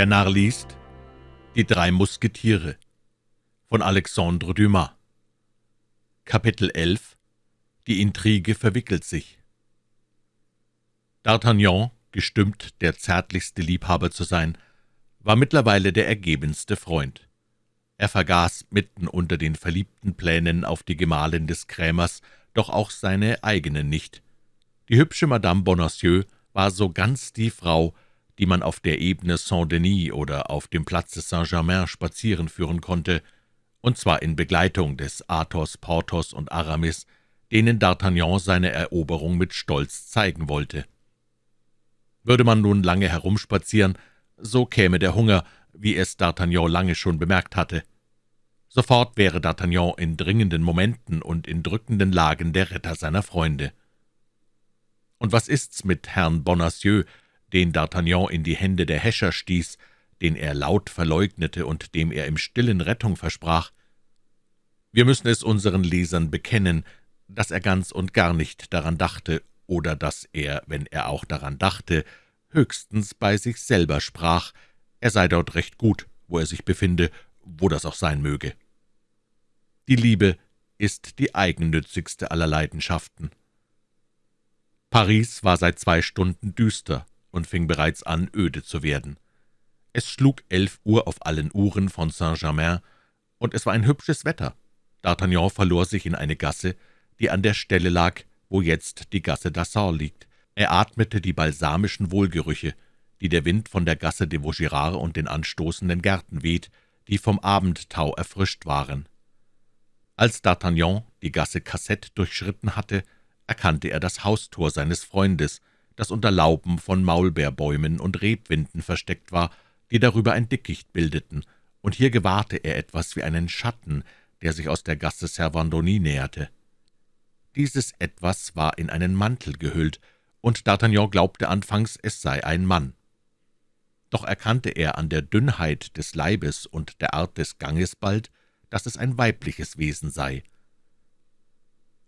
Der Narr liest Die drei Musketiere von Alexandre Dumas Kapitel 11 Die Intrige verwickelt sich D'Artagnan, gestimmt, der zärtlichste Liebhaber zu sein, war mittlerweile der ergebenste Freund. Er vergaß mitten unter den verliebten Plänen auf die Gemahlin des Krämers doch auch seine eigenen nicht. Die hübsche Madame Bonacieux war so ganz die Frau, die man auf der Ebene Saint-Denis oder auf dem Platze Saint-Germain spazieren führen konnte, und zwar in Begleitung des Athos, Porthos und Aramis, denen D'Artagnan seine Eroberung mit Stolz zeigen wollte. Würde man nun lange herumspazieren, so käme der Hunger, wie es D'Artagnan lange schon bemerkt hatte. Sofort wäre D'Artagnan in dringenden Momenten und in drückenden Lagen der Retter seiner Freunde. Und was ist's mit Herrn Bonacieux, den D'Artagnan in die Hände der Häscher stieß, den er laut verleugnete und dem er im stillen Rettung versprach. Wir müssen es unseren Lesern bekennen, dass er ganz und gar nicht daran dachte, oder dass er, wenn er auch daran dachte, höchstens bei sich selber sprach, er sei dort recht gut, wo er sich befinde, wo das auch sein möge. Die Liebe ist die eigennützigste aller Leidenschaften. Paris war seit zwei Stunden düster, und fing bereits an, öde zu werden. Es schlug elf Uhr auf allen Uhren von Saint-Germain, und es war ein hübsches Wetter. D'Artagnan verlor sich in eine Gasse, die an der Stelle lag, wo jetzt die Gasse d'Assor liegt. Er atmete die balsamischen Wohlgerüche, die der Wind von der Gasse de Vaugirard und den anstoßenden Gärten weht, die vom Abendtau erfrischt waren. Als D'Artagnan die Gasse Cassette durchschritten hatte, erkannte er das Haustor seines Freundes, das unter Lauben von Maulbeerbäumen und Rebwinden versteckt war, die darüber ein Dickicht bildeten, und hier gewahrte er etwas wie einen Schatten, der sich aus der Gasse Servandoni näherte. Dieses Etwas war in einen Mantel gehüllt, und D'Artagnan glaubte anfangs, es sei ein Mann. Doch erkannte er an der Dünnheit des Leibes und der Art des Ganges bald, dass es ein weibliches Wesen sei.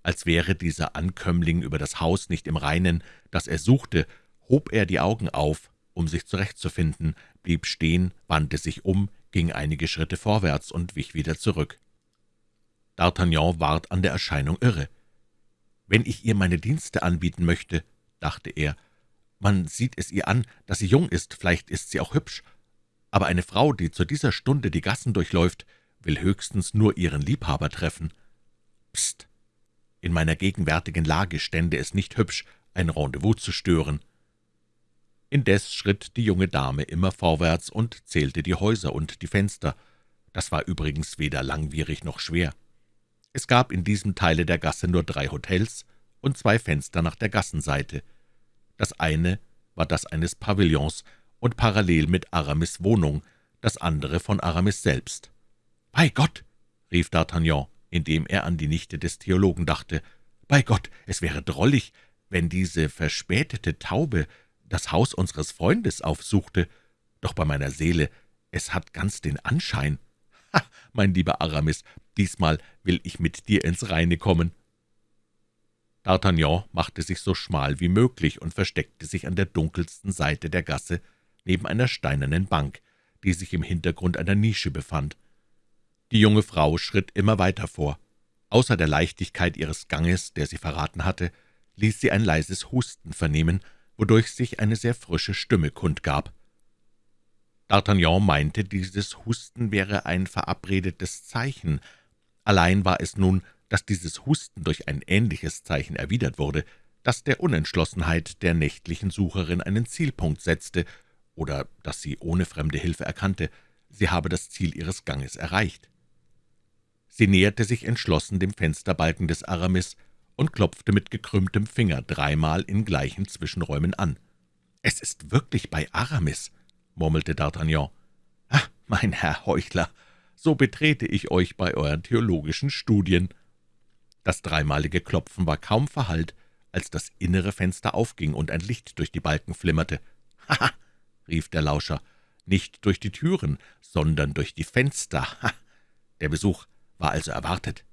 Als wäre dieser Ankömmling über das Haus nicht im Reinen, das er suchte, hob er die Augen auf, um sich zurechtzufinden, blieb stehen, wandte sich um, ging einige Schritte vorwärts und wich wieder zurück. D'Artagnan ward an der Erscheinung irre. »Wenn ich ihr meine Dienste anbieten möchte«, dachte er, »man sieht es ihr an, dass sie jung ist, vielleicht ist sie auch hübsch, aber eine Frau, die zu dieser Stunde die Gassen durchläuft, will höchstens nur ihren Liebhaber treffen. Psst! In meiner gegenwärtigen Lage stände es nicht hübsch, ein Rendezvous zu stören.« Indes schritt die junge Dame immer vorwärts und zählte die Häuser und die Fenster. Das war übrigens weder langwierig noch schwer. Es gab in diesem Teile der Gasse nur drei Hotels und zwei Fenster nach der Gassenseite. Das eine war das eines Pavillons und parallel mit Aramis' Wohnung, das andere von Aramis selbst. »Bei Gott!« rief D'Artagnan, indem er an die Nichte des Theologen dachte. »Bei Gott, es wäre drollig, wenn diese verspätete Taube das Haus unseres Freundes aufsuchte, doch bei meiner Seele, es hat ganz den Anschein. Ha, mein lieber Aramis, diesmal will ich mit dir ins Reine kommen.« D'Artagnan machte sich so schmal wie möglich und versteckte sich an der dunkelsten Seite der Gasse neben einer steinernen Bank, die sich im Hintergrund einer Nische befand. Die junge Frau schritt immer weiter vor. Außer der Leichtigkeit ihres Ganges, der sie verraten hatte, ließ sie ein leises Husten vernehmen, wodurch sich eine sehr frische Stimme kundgab. D'Artagnan meinte, dieses Husten wäre ein verabredetes Zeichen. Allein war es nun, dass dieses Husten durch ein ähnliches Zeichen erwidert wurde, das der Unentschlossenheit der nächtlichen Sucherin einen Zielpunkt setzte, oder dass sie ohne fremde Hilfe erkannte, sie habe das Ziel ihres Ganges erreicht. Sie näherte sich entschlossen dem Fensterbalken des Aramis und klopfte mit gekrümmtem Finger dreimal in gleichen Zwischenräumen an. »Es ist wirklich bei Aramis«, murmelte D'Artagnan. »Ah, mein Herr Heuchler, so betrete ich euch bei euren theologischen Studien.« Das dreimalige Klopfen war kaum verhallt, als das innere Fenster aufging und ein Licht durch die Balken flimmerte. »Haha«, rief der Lauscher, »nicht durch die Türen, sondern durch die Fenster. Ha! Der Besuch war also erwartet.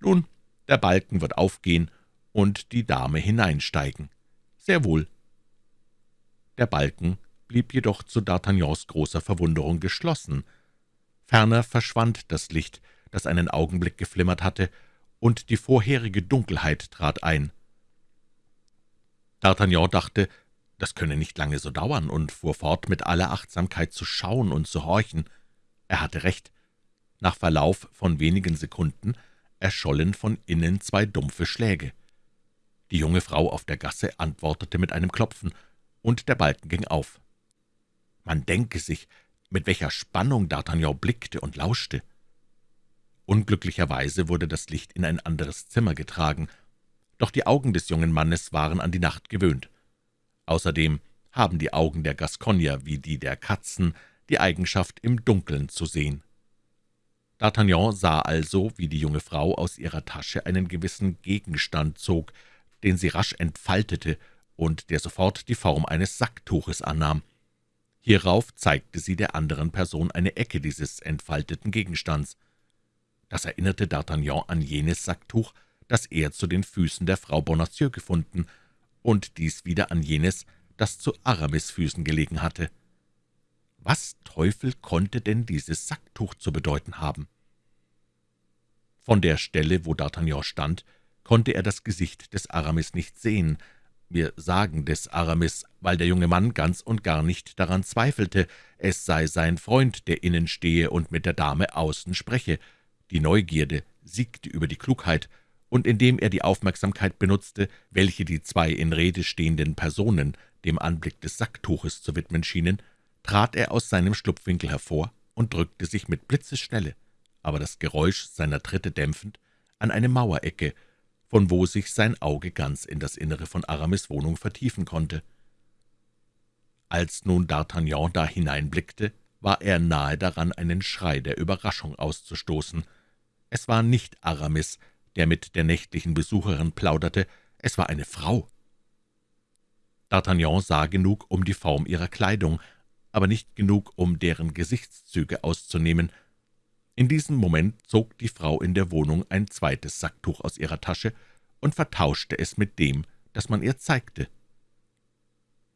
Nun, der Balken wird aufgehen und die Dame hineinsteigen. Sehr wohl. Der Balken blieb jedoch zu D'Artagnans großer Verwunderung geschlossen. Ferner verschwand das Licht, das einen Augenblick geflimmert hatte, und die vorherige Dunkelheit trat ein. D'Artagnan dachte, das könne nicht lange so dauern, und fuhr fort, mit aller Achtsamkeit zu schauen und zu horchen. Er hatte recht. Nach Verlauf von wenigen Sekunden erschollen von innen zwei dumpfe Schläge. Die junge Frau auf der Gasse antwortete mit einem Klopfen, und der Balken ging auf. Man denke sich, mit welcher Spannung D'Artagnan blickte und lauschte. Unglücklicherweise wurde das Licht in ein anderes Zimmer getragen, doch die Augen des jungen Mannes waren an die Nacht gewöhnt. Außerdem haben die Augen der Gascogner wie die der Katzen die Eigenschaft, im Dunkeln zu sehen. D'Artagnan sah also, wie die junge Frau aus ihrer Tasche einen gewissen Gegenstand zog, den sie rasch entfaltete und der sofort die Form eines Sacktuches annahm. Hierauf zeigte sie der anderen Person eine Ecke dieses entfalteten Gegenstands. Das erinnerte D'Artagnan an jenes Sacktuch, das er zu den Füßen der Frau Bonacieux gefunden, und dies wieder an jenes, das zu Aramis Füßen gelegen hatte. Was Teufel konnte denn dieses Sacktuch zu bedeuten haben? Von der Stelle, wo D'Artagnan stand, konnte er das Gesicht des Aramis nicht sehen. Wir sagen des Aramis, weil der junge Mann ganz und gar nicht daran zweifelte, es sei sein Freund, der innen stehe und mit der Dame außen spreche. Die Neugierde siegte über die Klugheit, und indem er die Aufmerksamkeit benutzte, welche die zwei in Rede stehenden Personen dem Anblick des Sacktuches zu widmen schienen, trat er aus seinem Schlupfwinkel hervor und drückte sich mit Blitzesschnelle, aber das Geräusch seiner Tritte dämpfend, an eine Mauerecke, von wo sich sein Auge ganz in das Innere von Aramis Wohnung vertiefen konnte. Als nun D'Artagnan da hineinblickte, war er nahe daran, einen Schrei der Überraschung auszustoßen. Es war nicht Aramis, der mit der nächtlichen Besucherin plauderte, es war eine Frau. D'Artagnan sah genug um die Form ihrer Kleidung, aber nicht genug, um deren Gesichtszüge auszunehmen. In diesem Moment zog die Frau in der Wohnung ein zweites Sacktuch aus ihrer Tasche und vertauschte es mit dem, das man ihr zeigte.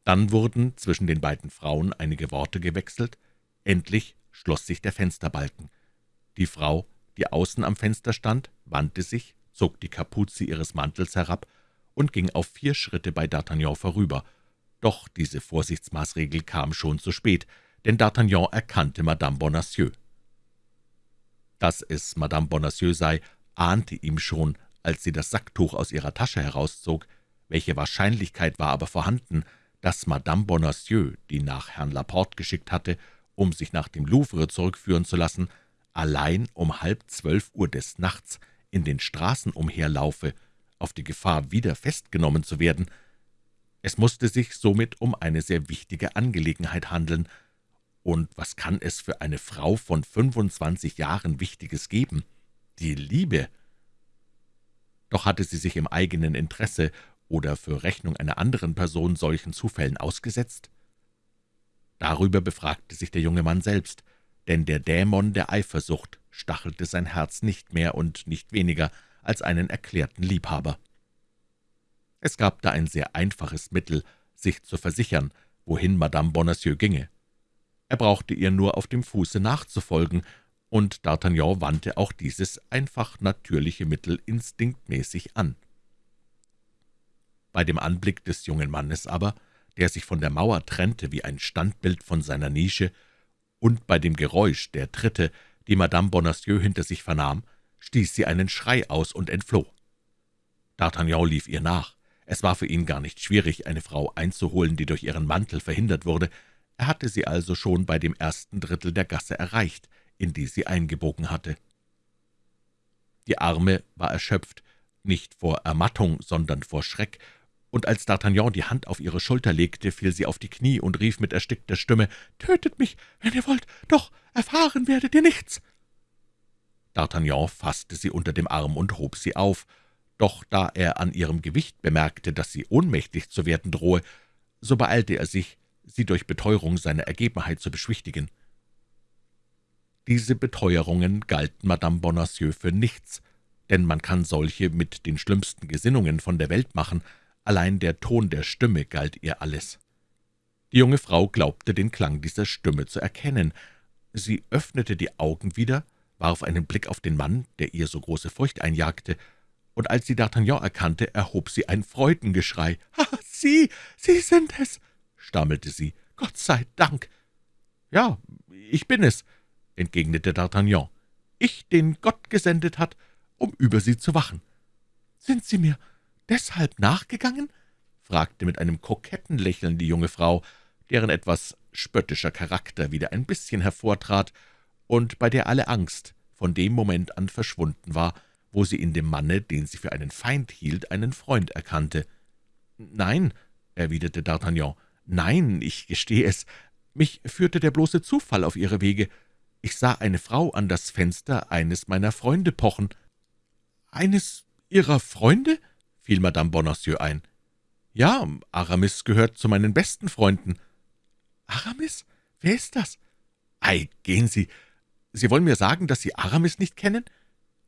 Dann wurden zwischen den beiden Frauen einige Worte gewechselt, endlich schloss sich der Fensterbalken. Die Frau, die außen am Fenster stand, wandte sich, zog die Kapuze ihres Mantels herab und ging auf vier Schritte bei D'Artagnan vorüber. Doch diese Vorsichtsmaßregel kam schon zu spät, denn D'Artagnan erkannte Madame Bonacieux. Dass es Madame Bonacieux sei, ahnte ihm schon, als sie das Sacktuch aus ihrer Tasche herauszog. Welche Wahrscheinlichkeit war aber vorhanden, dass Madame Bonacieux, die nach Herrn Laporte geschickt hatte, um sich nach dem Louvre zurückführen zu lassen, allein um halb zwölf Uhr des Nachts in den Straßen umherlaufe, auf die Gefahr, wieder festgenommen zu werden. Es musste sich somit um eine sehr wichtige Angelegenheit handeln, und was kann es für eine Frau von 25 Jahren Wichtiges geben? Die Liebe. Doch hatte sie sich im eigenen Interesse oder für Rechnung einer anderen Person solchen Zufällen ausgesetzt? Darüber befragte sich der junge Mann selbst, denn der Dämon der Eifersucht stachelte sein Herz nicht mehr und nicht weniger als einen erklärten Liebhaber. Es gab da ein sehr einfaches Mittel, sich zu versichern, wohin Madame Bonacieux ginge. Er brauchte ihr nur auf dem Fuße nachzufolgen, und D'Artagnan wandte auch dieses einfach natürliche Mittel instinktmäßig an. Bei dem Anblick des jungen Mannes aber, der sich von der Mauer trennte wie ein Standbild von seiner Nische, und bei dem Geräusch der Tritte, die Madame Bonacieux hinter sich vernahm, stieß sie einen Schrei aus und entfloh. D'Artagnan lief ihr nach. Es war für ihn gar nicht schwierig, eine Frau einzuholen, die durch ihren Mantel verhindert wurde, er hatte sie also schon bei dem ersten Drittel der Gasse erreicht, in die sie eingebogen hatte. Die Arme war erschöpft, nicht vor Ermattung, sondern vor Schreck, und als D'Artagnan die Hand auf ihre Schulter legte, fiel sie auf die Knie und rief mit erstickter Stimme, »Tötet mich, wenn ihr wollt, doch erfahren werdet ihr nichts!« D'Artagnan fasste sie unter dem Arm und hob sie auf, doch da er an ihrem Gewicht bemerkte, dass sie ohnmächtig zu werden drohe, so beeilte er sich, sie durch Beteuerung seiner Ergebenheit zu beschwichtigen. Diese Beteuerungen galten Madame Bonacieux für nichts, denn man kann solche mit den schlimmsten Gesinnungen von der Welt machen, allein der Ton der Stimme galt ihr alles. Die junge Frau glaubte, den Klang dieser Stimme zu erkennen. Sie öffnete die Augen wieder, warf einen Blick auf den Mann, der ihr so große Furcht einjagte, und als sie D'Artagnan erkannte, erhob sie ein Freudengeschrei. »Ah, Sie, Sie sind es!« stammelte sie. »Gott sei Dank!« »Ja, ich bin es«, entgegnete D'Artagnan. »Ich, den Gott gesendet hat, um über Sie zu wachen.« »Sind Sie mir deshalb nachgegangen?« fragte mit einem koketten Lächeln die junge Frau, deren etwas spöttischer Charakter wieder ein bisschen hervortrat und bei der alle Angst von dem Moment an verschwunden war, wo sie in dem Manne, den sie für einen Feind hielt, einen Freund erkannte. »Nein«, erwiderte D'Artagnan, »nein, ich gestehe es, mich führte der bloße Zufall auf Ihre Wege. Ich sah eine Frau an das Fenster eines meiner Freunde pochen.« »Eines Ihrer Freunde?« fiel Madame Bonacieux ein. »Ja, Aramis gehört zu meinen besten Freunden.« »Aramis? Wer ist das?« »Ei, gehen Sie. Sie wollen mir sagen, dass Sie Aramis nicht kennen?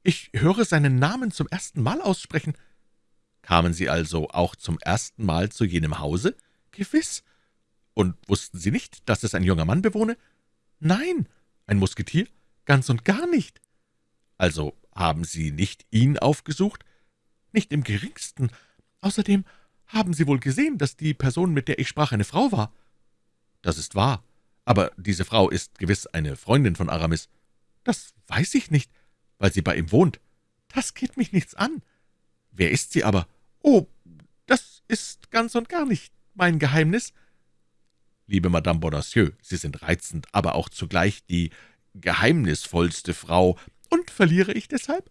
Ich höre seinen Namen zum ersten Mal aussprechen.« »Kamen Sie also auch zum ersten Mal zu jenem Hause?« »Gewiss.« »Und wussten Sie nicht, dass es ein junger Mann bewohne?« »Nein.« »Ein Musketier?« »Ganz und gar nicht.« »Also haben Sie nicht ihn aufgesucht?« »Nicht im geringsten. Außerdem haben Sie wohl gesehen, dass die Person, mit der ich sprach, eine Frau war?« »Das ist wahr. Aber diese Frau ist gewiss eine Freundin von Aramis.« »Das weiß ich nicht, weil sie bei ihm wohnt.« »Das geht mich nichts an.« »Wer ist sie aber?« »Oh, das ist ganz und gar nicht mein Geheimnis.« »Liebe Madame Bonacieux, Sie sind reizend, aber auch zugleich die geheimnisvollste Frau. Und verliere ich deshalb?«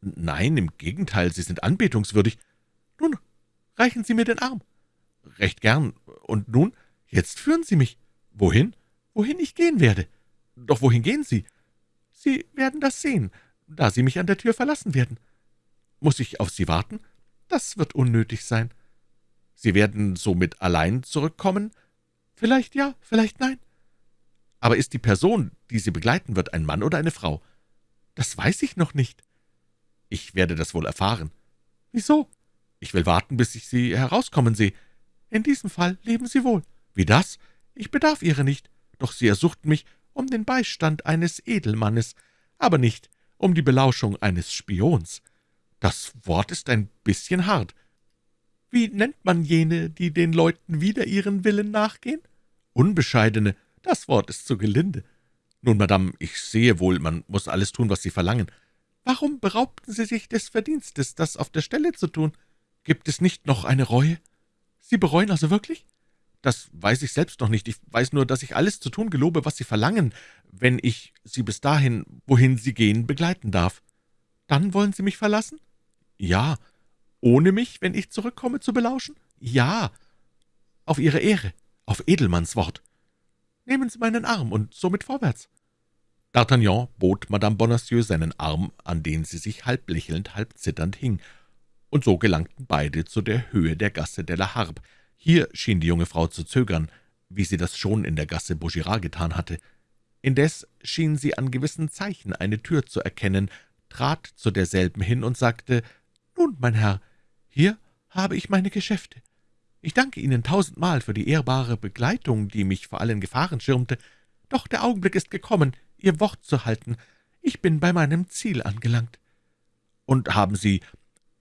»Nein, im Gegenteil, Sie sind anbetungswürdig.« »Nun, reichen Sie mir den Arm.« »Recht gern. Und nun, jetzt führen Sie mich.« »Wohin?« »Wohin ich gehen werde.« »Doch wohin gehen Sie?« »Sie werden das sehen, da Sie mich an der Tür verlassen werden.« »Muss ich auf Sie warten?« »Das wird unnötig sein.« »Sie werden somit allein zurückkommen?« »Vielleicht ja, vielleicht nein.« »Aber ist die Person, die Sie begleiten wird, ein Mann oder eine Frau?« »Das weiß ich noch nicht.« »Ich werde das wohl erfahren.« »Wieso?« »Ich will warten, bis ich Sie herauskommen sehe.« »In diesem Fall leben Sie wohl.« »Wie das? Ich bedarf Ihrer nicht, doch Sie ersuchten mich um den Beistand eines Edelmannes, aber nicht um die Belauschung eines Spions. Das Wort ist ein bisschen hart. Wie nennt man jene, die den Leuten wider ihren Willen nachgehen? Unbescheidene, das Wort ist zu gelinde. Nun, Madame, ich sehe wohl, man muss alles tun, was Sie verlangen. Warum beraubten Sie sich des Verdienstes, das auf der Stelle zu tun? Gibt es nicht noch eine Reue? Sie bereuen also wirklich? Das weiß ich selbst noch nicht. Ich weiß nur, dass ich alles zu tun gelobe, was Sie verlangen, wenn ich Sie bis dahin, wohin Sie gehen, begleiten darf. Dann wollen Sie mich verlassen? Ja. Ohne mich, wenn ich zurückkomme, zu belauschen? Ja. Auf Ihre Ehre, auf Edelmanns Wort. Nehmen Sie meinen Arm und somit vorwärts. D'Artagnan bot Madame Bonacieux seinen Arm, an den sie sich halb lächelnd, halb zitternd hing, und so gelangten beide zu der Höhe der Gasse de la Harpe, hier schien die junge Frau zu zögern, wie sie das schon in der Gasse Vaugirard getan hatte. Indes schien sie an gewissen Zeichen eine Tür zu erkennen, trat zu derselben hin und sagte, »Nun, mein Herr, hier habe ich meine Geschäfte. Ich danke Ihnen tausendmal für die ehrbare Begleitung, die mich vor allen Gefahren schirmte. Doch der Augenblick ist gekommen, Ihr Wort zu halten. Ich bin bei meinem Ziel angelangt.« »Und haben Sie,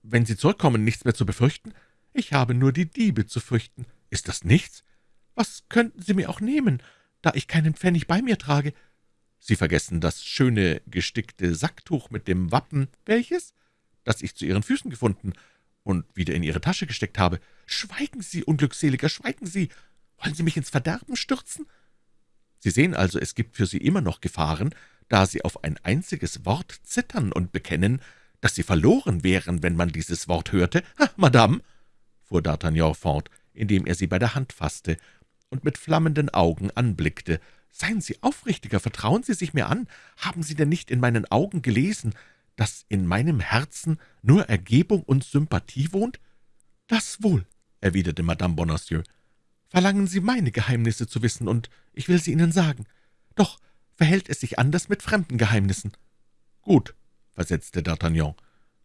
wenn Sie zurückkommen, nichts mehr zu befürchten?« Ich habe nur die Diebe zu fürchten. Ist das nichts? Was könnten Sie mir auch nehmen, da ich keinen Pfennig bei mir trage? Sie vergessen das schöne gestickte Sacktuch mit dem Wappen, welches? Das ich zu Ihren Füßen gefunden und wieder in Ihre Tasche gesteckt habe. Schweigen Sie, Unglückseliger, schweigen Sie! Wollen Sie mich ins Verderben stürzen? Sie sehen also, es gibt für Sie immer noch Gefahren, da Sie auf ein einziges Wort zittern und bekennen, dass Sie verloren wären, wenn man dieses Wort hörte. Ha, Madame, fuhr D'Artagnan fort, indem er sie bei der Hand fasste und mit flammenden Augen anblickte. »Seien Sie aufrichtiger, vertrauen Sie sich mir an. Haben Sie denn nicht in meinen Augen gelesen, dass in meinem Herzen nur Ergebung und Sympathie wohnt?« »Das wohl«, erwiderte Madame Bonacieux. »Verlangen Sie meine Geheimnisse zu wissen, und ich will sie Ihnen sagen. Doch verhält es sich anders mit fremden Geheimnissen.« »Gut«, versetzte D'Artagnan,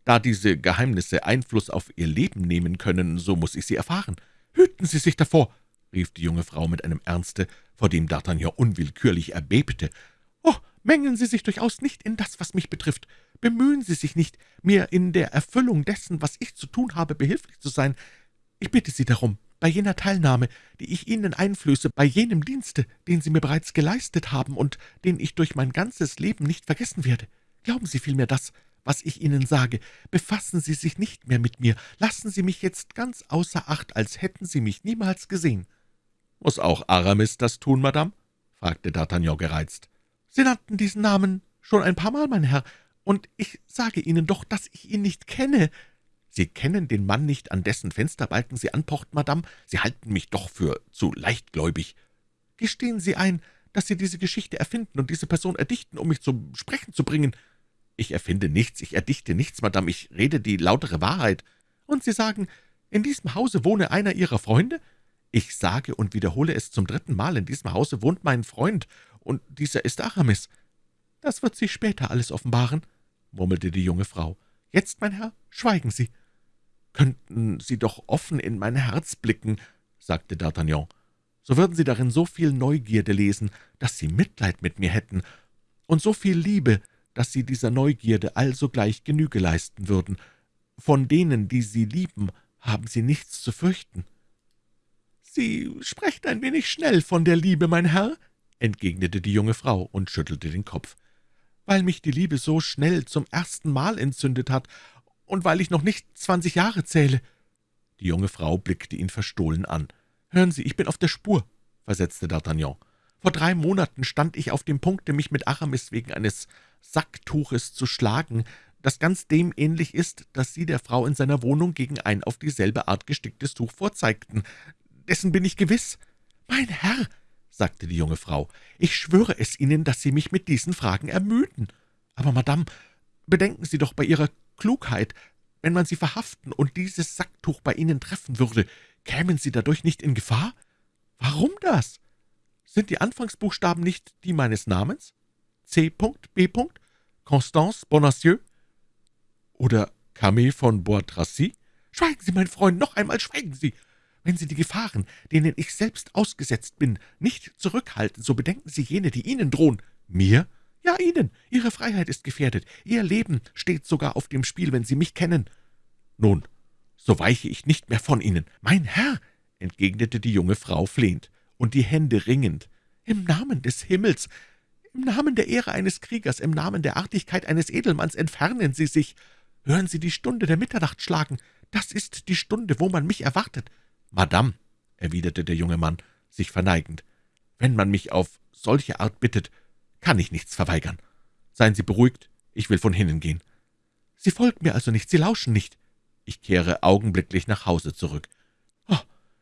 da diese Geheimnisse Einfluss auf Ihr Leben nehmen können, so muss ich sie erfahren. Hüten Sie sich davor!« rief die junge Frau mit einem Ernste, vor dem D'Artagnan unwillkürlich erbebte. »Oh, mengen Sie sich durchaus nicht in das, was mich betrifft. Bemühen Sie sich nicht, mir in der Erfüllung dessen, was ich zu tun habe, behilflich zu sein. Ich bitte Sie darum, bei jener Teilnahme, die ich Ihnen einflöße, bei jenem Dienste, den Sie mir bereits geleistet haben und den ich durch mein ganzes Leben nicht vergessen werde. Glauben Sie vielmehr das, was ich Ihnen sage. Befassen Sie sich nicht mehr mit mir. Lassen Sie mich jetzt ganz außer Acht, als hätten Sie mich niemals gesehen.« »Muss auch Aramis das tun, Madame?« fragte D'Artagnan gereizt. »Sie nannten diesen Namen schon ein paar Mal, mein Herr, und ich sage Ihnen doch, dass ich ihn nicht kenne.« »Sie kennen den Mann nicht, an dessen Fensterbalken Sie anpochten, Madame? Sie halten mich doch für zu leichtgläubig.« »Gestehen Sie ein, dass Sie diese Geschichte erfinden und diese Person erdichten, um mich zum Sprechen zu bringen?« »Ich erfinde nichts, ich erdichte nichts, Madame, ich rede die lautere Wahrheit.« »Und Sie sagen, in diesem Hause wohne einer Ihrer Freunde?« »Ich sage und wiederhole es zum dritten Mal, in diesem Hause wohnt mein Freund, und dieser ist Aramis.« »Das wird sich später alles offenbaren«, murmelte die junge Frau. »Jetzt, mein Herr, schweigen Sie.« »Könnten Sie doch offen in mein Herz blicken«, sagte D'Artagnan. »So würden Sie darin so viel Neugierde lesen, dass Sie Mitleid mit mir hätten, und so viel Liebe, dass Sie dieser Neugierde allsogleich Genüge leisten würden. Von denen, die Sie lieben, haben Sie nichts zu fürchten.« »Sie sprechen ein wenig schnell von der Liebe, mein Herr«, entgegnete die junge Frau und schüttelte den Kopf. »Weil mich die Liebe so schnell zum ersten Mal entzündet hat und weil ich noch nicht zwanzig Jahre zähle.« Die junge Frau blickte ihn verstohlen an. »Hören Sie, ich bin auf der Spur«, versetzte D'Artagnan. »Vor drei Monaten stand ich auf dem Punkte, mich mit Aramis wegen eines Sacktuches zu schlagen, das ganz dem ähnlich ist, das Sie der Frau in seiner Wohnung gegen ein auf dieselbe Art gesticktes Tuch vorzeigten. Dessen bin ich gewiss.« »Mein Herr«, sagte die junge Frau, »ich schwöre es Ihnen, dass Sie mich mit diesen Fragen ermüden. Aber, Madame, bedenken Sie doch bei Ihrer Klugheit, wenn man Sie verhaften und dieses Sacktuch bei Ihnen treffen würde, kämen Sie dadurch nicht in Gefahr? Warum das? Sind die Anfangsbuchstaben nicht die meines Namens? C. B. Constance Bonacieux? Oder Camille von Bois-Tracy? Schweigen Sie, mein Freund, noch einmal schweigen Sie! Wenn Sie die Gefahren, denen ich selbst ausgesetzt bin, nicht zurückhalten, so bedenken Sie jene, die Ihnen drohen. Mir? Ja, Ihnen. Ihre Freiheit ist gefährdet. Ihr Leben steht sogar auf dem Spiel, wenn Sie mich kennen. Nun, so weiche ich nicht mehr von Ihnen. Mein Herr, entgegnete die junge Frau flehend und die Hände ringend, im Namen des Himmels, im Namen der Ehre eines Kriegers, im Namen der Artigkeit eines Edelmanns entfernen Sie sich. Hören Sie die Stunde der Mitternacht schlagen. Das ist die Stunde, wo man mich erwartet. »Madame«, erwiderte der junge Mann, sich verneigend, »wenn man mich auf solche Art bittet, kann ich nichts verweigern. Seien Sie beruhigt, ich will von hinnen gehen.« »Sie folgen mir also nicht, Sie lauschen nicht.« »Ich kehre augenblicklich nach Hause zurück.« »Oh,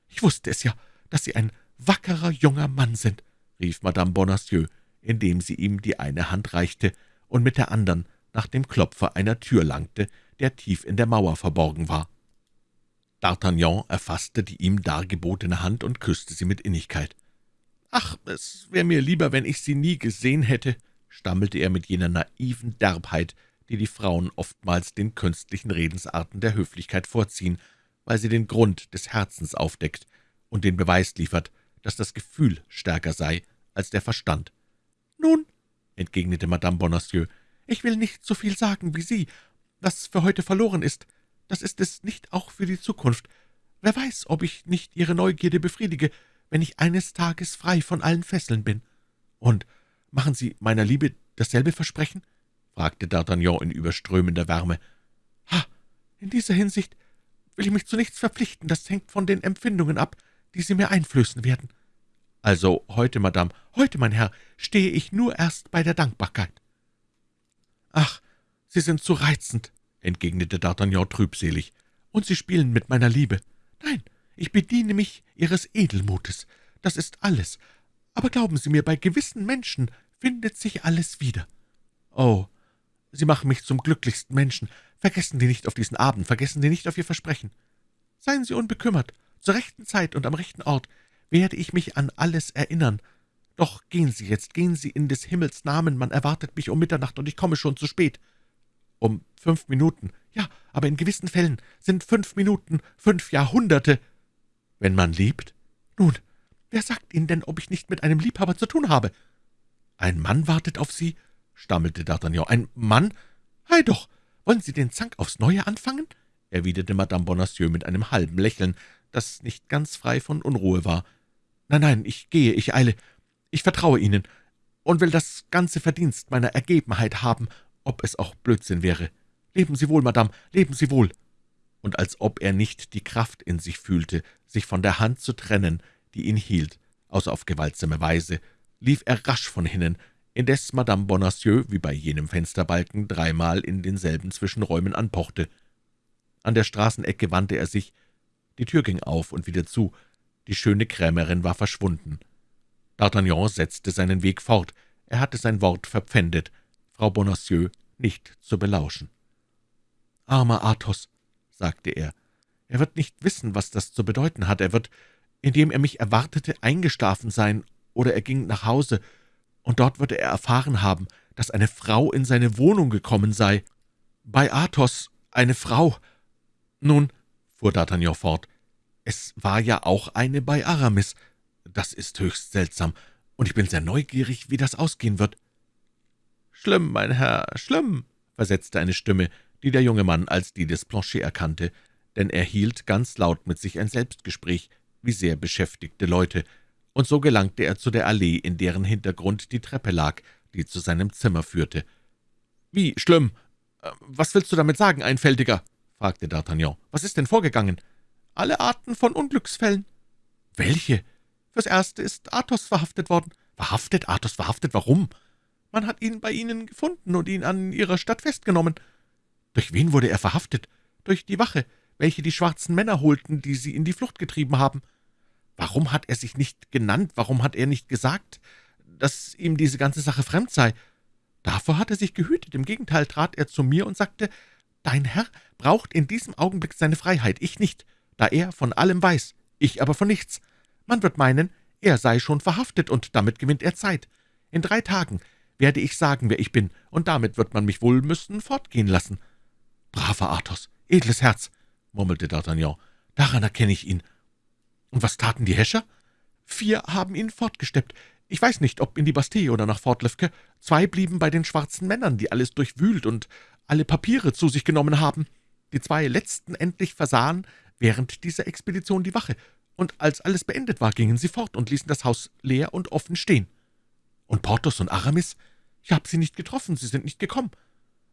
ich wusste es ja, dass Sie ein wackerer junger Mann sind«, rief Madame Bonacieux, indem sie ihm die eine Hand reichte und mit der anderen nach dem Klopfer einer Tür langte, der tief in der Mauer verborgen war. D'Artagnan erfasste die ihm dargebotene Hand und küsste sie mit Innigkeit. »Ach, es wäre mir lieber, wenn ich Sie nie gesehen hätte«, stammelte er mit jener naiven Derbheit, die die Frauen oftmals den künstlichen Redensarten der Höflichkeit vorziehen, weil sie den Grund des Herzens aufdeckt und den Beweis liefert, dass das Gefühl stärker sei als der Verstand. »Nun«, entgegnete Madame Bonacieux, »ich will nicht so viel sagen wie Sie. Was für heute verloren ist, das ist es nicht auch für die Zukunft. Wer weiß, ob ich nicht Ihre Neugierde befriedige, wenn ich eines Tages frei von allen Fesseln bin. Und machen Sie meiner Liebe dasselbe Versprechen?« fragte D'Artagnan in überströmender Wärme. »Ha, in dieser Hinsicht will ich mich zu nichts verpflichten, das hängt von den Empfindungen ab, die Sie mir einflößen werden.« »Also heute, Madame, heute, mein Herr, stehe ich nur erst bei der Dankbarkeit.« »Ach, Sie sind zu reizend«, entgegnete D'Artagnan trübselig, »und Sie spielen mit meiner Liebe. Nein, ich bediene mich Ihres Edelmutes, das ist alles. Aber glauben Sie mir, bei gewissen Menschen findet sich alles wieder. Oh, Sie machen mich zum glücklichsten Menschen. Vergessen Sie nicht auf diesen Abend, vergessen Sie nicht auf Ihr Versprechen. Seien Sie unbekümmert, zur rechten Zeit und am rechten Ort werde ich mich an alles erinnern. Doch gehen Sie jetzt, gehen Sie in des Himmels Namen, man erwartet mich um Mitternacht, und ich komme schon zu spät. Um fünf Minuten, ja, aber in gewissen Fällen sind fünf Minuten fünf Jahrhunderte. Wenn man liebt? Nun, »Wer sagt Ihnen denn, ob ich nicht mit einem Liebhaber zu tun habe?« »Ein Mann wartet auf Sie?« stammelte D'Artagnan. »Ein Mann? Ei doch! Wollen Sie den Zank aufs Neue anfangen?« erwiderte Madame Bonacieux mit einem halben Lächeln, das nicht ganz frei von Unruhe war. »Nein, nein, ich gehe, ich eile. Ich vertraue Ihnen und will das ganze Verdienst meiner Ergebenheit haben, ob es auch Blödsinn wäre. Leben Sie wohl, Madame, leben Sie wohl!« Und als ob er nicht die Kraft in sich fühlte, sich von der Hand zu trennen, die ihn hielt, außer auf gewaltsame Weise, lief er rasch von hinnen, indes Madame Bonacieux, wie bei jenem Fensterbalken, dreimal in denselben Zwischenräumen anpochte. An der Straßenecke wandte er sich, die Tür ging auf und wieder zu, die schöne Krämerin war verschwunden. D'Artagnan setzte seinen Weg fort, er hatte sein Wort verpfändet, Frau Bonacieux nicht zu belauschen. »Armer Athos«, sagte er, »er wird nicht wissen, was das zu bedeuten hat. Er wird, indem er mich erwartete, eingeschlafen sein, oder er ging nach Hause, und dort würde er erfahren haben, dass eine Frau in seine Wohnung gekommen sei. Bei Athos eine Frau. Nun«, fuhr D'Artagnan fort, »es war ja auch eine bei Aramis. Das ist höchst seltsam, und ich bin sehr neugierig, wie das ausgehen wird.« »Schlimm, mein Herr, schlimm«, versetzte eine Stimme, die der junge Mann als die des Planchet erkannte, denn er hielt ganz laut mit sich ein Selbstgespräch, wie sehr beschäftigte Leute, und so gelangte er zu der Allee, in deren Hintergrund die Treppe lag, die zu seinem Zimmer führte. »Wie schlimm? Äh, was willst du damit sagen, Einfältiger?« Fragte D'Artagnan. »Was ist denn vorgegangen?« »Alle Arten von Unglücksfällen.« »Welche?« »Fürs Erste ist Athos verhaftet worden.« »Verhaftet? Athos verhaftet? Warum?« »Man hat ihn bei Ihnen gefunden und ihn an Ihrer Stadt festgenommen.« »Durch wen wurde er verhaftet?« »Durch die Wache, welche die schwarzen Männer holten, die Sie in die Flucht getrieben haben.« »Warum hat er sich nicht genannt? Warum hat er nicht gesagt, dass ihm diese ganze Sache fremd sei?« »Davor hat er sich gehütet. Im Gegenteil trat er zu mir und sagte, »Dein Herr braucht in diesem Augenblick seine Freiheit, ich nicht, da er von allem weiß, ich aber von nichts. Man wird meinen, er sei schon verhaftet, und damit gewinnt er Zeit. In drei Tagen werde ich sagen, wer ich bin, und damit wird man mich wohl müssen fortgehen lassen.« »Braver Athos, edles Herz«, murmelte D'Artagnan, »daran erkenne ich ihn. Und was taten die Häscher?« »Vier haben ihn fortgesteppt. Ich weiß nicht, ob in die Bastille oder nach Fort Lefque. Zwei blieben bei den schwarzen Männern, die alles durchwühlt und alle Papiere zu sich genommen haben. Die zwei letzten endlich versahen während dieser Expedition die Wache, und als alles beendet war, gingen sie fort und ließen das Haus leer und offen stehen. Und Porthos und Aramis? Ich habe sie nicht getroffen, sie sind nicht gekommen.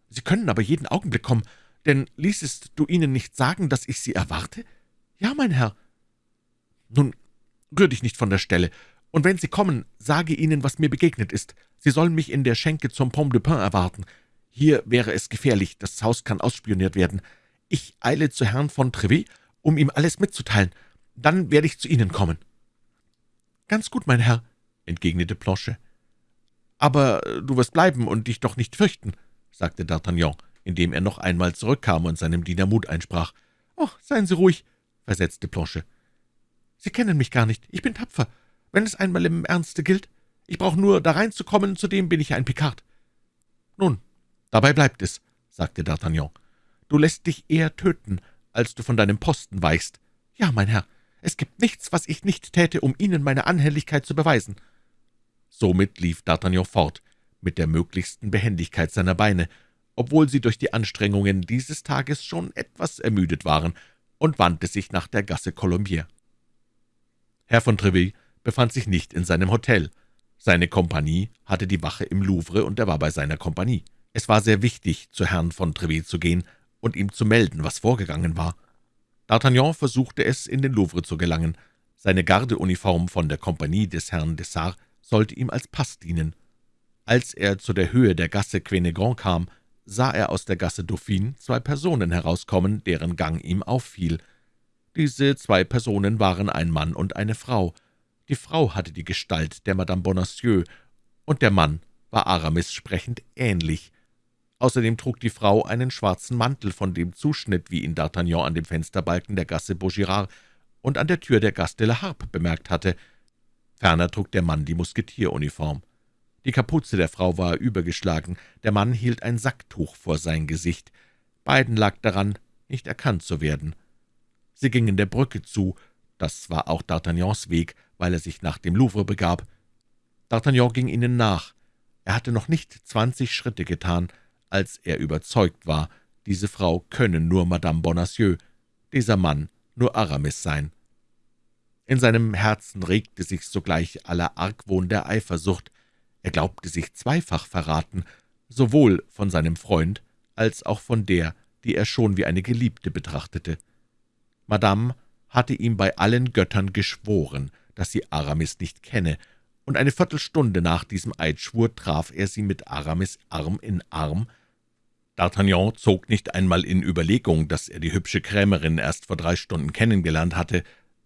Sie können aber jeden Augenblick kommen, denn ließest du ihnen nicht sagen, dass ich sie erwarte? Ja, mein Herr. Nun, rühr dich nicht von der Stelle, und wenn sie kommen, sage ihnen, was mir begegnet ist. Sie sollen mich in der Schenke zum Pomme de Pin erwarten. Hier wäre es gefährlich, das Haus kann ausspioniert werden. Ich eile zu Herrn von Trevet, um ihm alles mitzuteilen. Dann werde ich zu Ihnen kommen.« »Ganz gut, mein Herr«, entgegnete Planchet. »Aber du wirst bleiben und dich doch nicht fürchten«, sagte D'Artagnan, indem er noch einmal zurückkam und seinem Diener Mut einsprach. »Oh, seien Sie ruhig«, versetzte Planchet. »Sie kennen mich gar nicht. Ich bin tapfer, wenn es einmal im Ernste gilt. Ich brauche nur da reinzukommen, zudem bin ich ein Pikard.« »Nun, dabei bleibt es«, sagte D'Artagnan. »Du lässt dich eher töten, als du von deinem Posten weichst. Ja, mein Herr, es gibt nichts, was ich nicht täte, um Ihnen meine Anhälligkeit zu beweisen.« Somit lief D'Artagnan fort, mit der möglichsten Behendigkeit seiner Beine, obwohl sie durch die Anstrengungen dieses Tages schon etwas ermüdet waren, und wandte sich nach der Gasse Colombier. Herr von Treville befand sich nicht in seinem Hotel. Seine Kompanie hatte die Wache im Louvre, und er war bei seiner Kompanie. Es war sehr wichtig, zu Herrn von Treville zu gehen und ihm zu melden, was vorgegangen war. D'Artagnan versuchte es, in den Louvre zu gelangen. Seine Gardeuniform von der Kompanie des Herrn Dessart sollte ihm als Pass dienen. Als er zu der Höhe der Gasse Quenegron kam, sah er aus der Gasse Dauphine zwei Personen herauskommen, deren Gang ihm auffiel. Diese zwei Personen waren ein Mann und eine Frau. Die Frau hatte die Gestalt der Madame Bonacieux, und der Mann war Aramis sprechend ähnlich. Außerdem trug die Frau einen schwarzen Mantel von dem Zuschnitt, wie ihn D'Artagnan an dem Fensterbalken der Gasse Vaugirard und an der Tür der Gasse de la Harpe bemerkt hatte. Ferner trug der Mann die Musketieruniform. Die Kapuze der Frau war übergeschlagen, der Mann hielt ein Sacktuch vor sein Gesicht. Beiden lag daran, nicht erkannt zu werden. Sie gingen der Brücke zu, das war auch D'Artagnans Weg, weil er sich nach dem Louvre begab. D'Artagnan ging ihnen nach. Er hatte noch nicht zwanzig Schritte getan, als er überzeugt war, diese Frau könne nur Madame Bonacieux, dieser Mann nur Aramis sein. In seinem Herzen regte sich sogleich aller Argwohn der Eifersucht. Er glaubte sich zweifach verraten, sowohl von seinem Freund als auch von der, die er schon wie eine Geliebte betrachtete. Madame hatte ihm bei allen Göttern geschworen, dass sie Aramis nicht kenne, und eine Viertelstunde nach diesem Eidschwur traf er sie mit Aramis Arm in Arm. D'Artagnan zog nicht einmal in Überlegung, dass er die hübsche Krämerin erst vor drei Stunden kennengelernt hatte,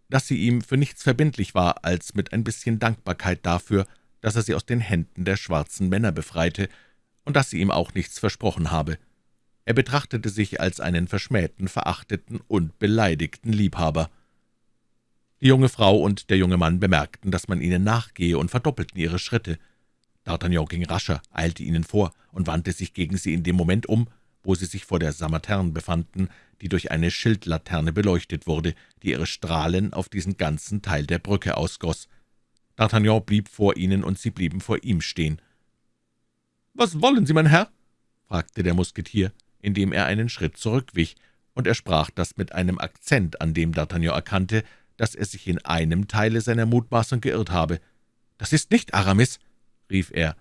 dass sie ihm für nichts verbindlich war, als mit ein bisschen Dankbarkeit dafür, dass er sie aus den Händen der schwarzen Männer befreite, und dass sie ihm auch nichts versprochen habe. Er betrachtete sich als einen verschmähten, verachteten und beleidigten Liebhaber. Die junge Frau und der junge Mann bemerkten, dass man ihnen nachgehe und verdoppelten ihre Schritte. D'Artagnan ging rascher, eilte ihnen vor und wandte sich gegen sie in dem Moment um, wo sie sich vor der Samaterne befanden, die durch eine Schildlaterne beleuchtet wurde, die ihre Strahlen auf diesen ganzen Teil der Brücke ausgoss. D'Artagnan blieb vor ihnen, und sie blieben vor ihm stehen. »Was wollen Sie, mein Herr?« fragte der Musketier, indem er einen Schritt zurückwich, und er sprach das mit einem Akzent, an dem D'Artagnan erkannte, dass er sich in einem Teile seiner Mutmaßung geirrt habe. »Das ist nicht Aramis«, rief er.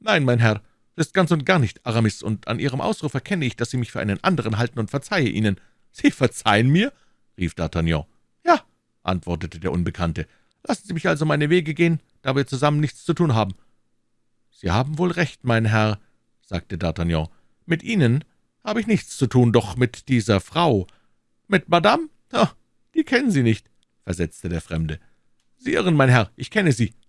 »Nein, mein Herr, das ist ganz und gar nicht Aramis, und an Ihrem Ausruf erkenne ich, dass Sie mich für einen anderen halten und verzeihe Ihnen.« »Sie verzeihen mir?« rief D'Artagnan. »Ja«, antwortete der Unbekannte. »Lassen Sie mich also meine Wege gehen, da wir zusammen nichts zu tun haben.« »Sie haben wohl recht, mein Herr«, sagte D'Artagnan. »Mit Ihnen habe ich nichts zu tun, doch mit dieser Frau. Mit Madame? Oh, die kennen Sie nicht«, versetzte der Fremde. »Sie irren, mein Herr, ich kenne sie.« »Ha!«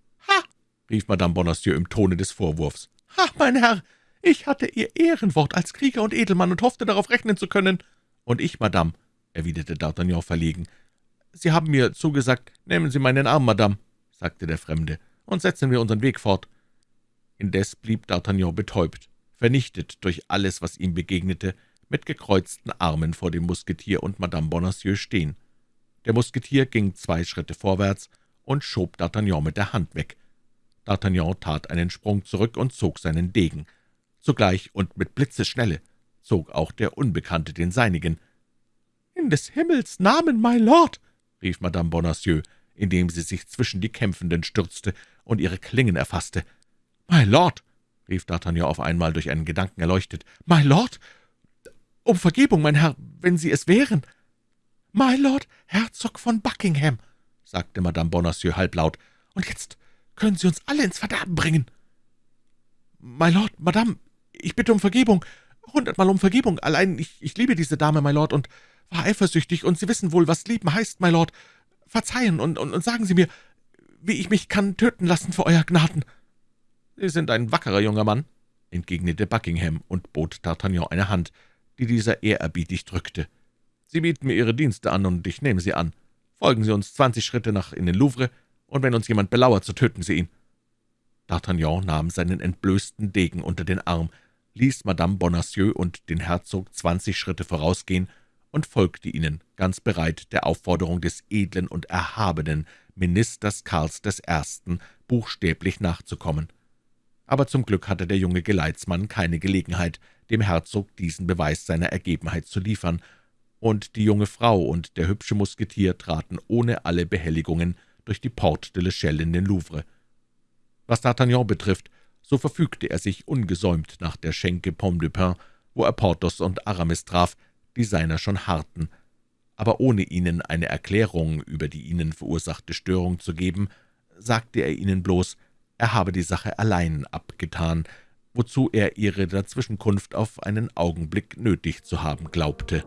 Rief Madame Bonacieux im Tone des Vorwurfs. »Ha, mein Herr, ich hatte Ihr Ehrenwort als Krieger und Edelmann und hoffte, darauf rechnen zu können.« »Und ich, Madame«, erwiderte D'Artagnan verlegen. »Sie haben mir zugesagt, nehmen Sie meinen Arm, Madame«, sagte der Fremde, »und setzen wir unseren Weg fort.« Indes blieb D'Artagnan betäubt, vernichtet durch alles, was ihm begegnete, mit gekreuzten Armen vor dem Musketier und Madame Bonacieux stehen. Der Musketier ging zwei Schritte vorwärts und schob D'Artagnan mit der Hand weg. D'Artagnan tat einen Sprung zurück und zog seinen Degen. Zugleich und mit Blitzesschnelle zog auch der Unbekannte den seinigen. »In des Himmels Namen, my Lord!« rief Madame Bonacieux, indem sie sich zwischen die Kämpfenden stürzte und ihre Klingen erfasste. »My Lord!« rief D'Artagnan auf einmal durch einen Gedanken erleuchtet. »My Lord! Um Vergebung, mein Herr, wenn Sie es wären!« »My Lord, Herzog von Buckingham«, sagte Madame Bonacieux halblaut, »und jetzt können Sie uns alle ins Verderben bringen.« »My Lord, Madame, ich bitte um Vergebung, hundertmal um Vergebung, allein ich, ich liebe diese Dame, my Lord, und war eifersüchtig, und Sie wissen wohl, was lieben heißt, my Lord. Verzeihen und, und, und sagen Sie mir, wie ich mich kann töten lassen für Euer Gnaden.« »Sie sind ein wackerer junger Mann«, entgegnete Buckingham und bot D'Artagnan eine Hand, die dieser ehrerbietig drückte. »Sie bieten mir Ihre Dienste an, und ich nehme sie an. Folgen Sie uns zwanzig Schritte nach in den Louvre, und wenn uns jemand belauert, so töten Sie ihn.« D'Artagnan nahm seinen entblößten Degen unter den Arm, ließ Madame Bonacieux und den Herzog zwanzig Schritte vorausgehen und folgte ihnen, ganz bereit, der Aufforderung des edlen und erhabenen Ministers Karls I. buchstäblich nachzukommen. Aber zum Glück hatte der junge Geleitsmann keine Gelegenheit, dem Herzog diesen Beweis seiner Ergebenheit zu liefern, und die junge Frau und der hübsche Musketier traten ohne alle Behelligungen durch die Porte de l'Echelle in den Louvre. Was D'Artagnan betrifft, so verfügte er sich ungesäumt nach der Schenke Pomme de Pin, wo er Porthos und Aramis traf, die seiner schon harrten. Aber ohne ihnen eine Erklärung über die ihnen verursachte Störung zu geben, sagte er ihnen bloß, er habe die Sache allein abgetan, wozu er ihre Dazwischenkunft auf einen Augenblick nötig zu haben glaubte.